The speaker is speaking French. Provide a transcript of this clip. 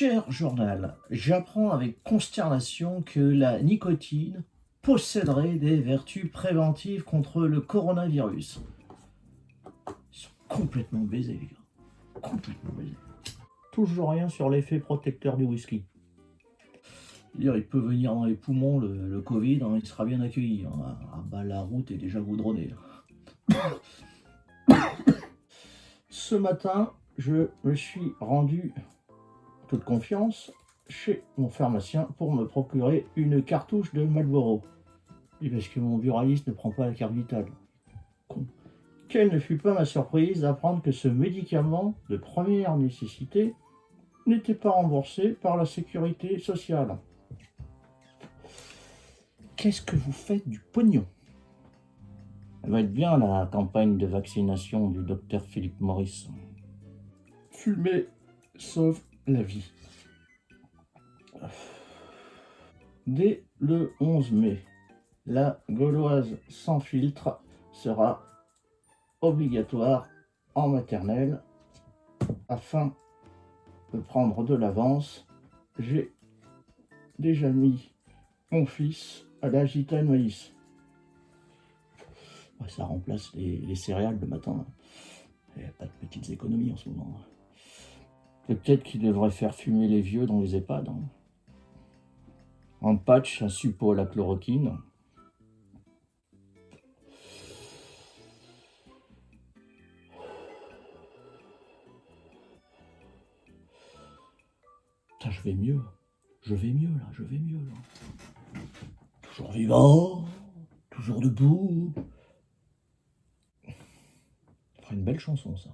Cher journal, j'apprends avec consternation que la nicotine posséderait des vertus préventives contre le coronavirus. Ils sont complètement baisés, les gars. Complètement baisés. Toujours rien sur l'effet protecteur du whisky. Dire, il peut venir dans les poumons, le, le Covid, hein, il sera bien accueilli. hein. Ah bah, la route est déjà goudronnée. Ce matin, je me suis rendu toute confiance chez mon pharmacien pour me procurer une cartouche de Marlboro. Et parce que mon buraliste ne prend pas la carte vitale. Con. Quelle ne fut pas ma surprise d'apprendre que ce médicament de première nécessité n'était pas remboursé par la sécurité sociale. Qu'est-ce que vous faites du pognon? Elle va être bien la campagne de vaccination du docteur Philippe Maurice. Fumer sauve vie. Dès le 11 mai, la gauloise sans filtre sera obligatoire en maternelle afin de prendre de l'avance. J'ai déjà mis mon fils à la gitane maïs. Ça remplace les, les céréales le matin. Il n'y a pas de petites économies en ce moment. Peut-être qu'il devrait faire fumer les vieux dans les EHPAD. hein. En patch, un suppôt à la chloroquine. Putain, je vais mieux. Je vais mieux là, je vais mieux là. Toujours vivant, toujours debout. Ferait une belle chanson ça.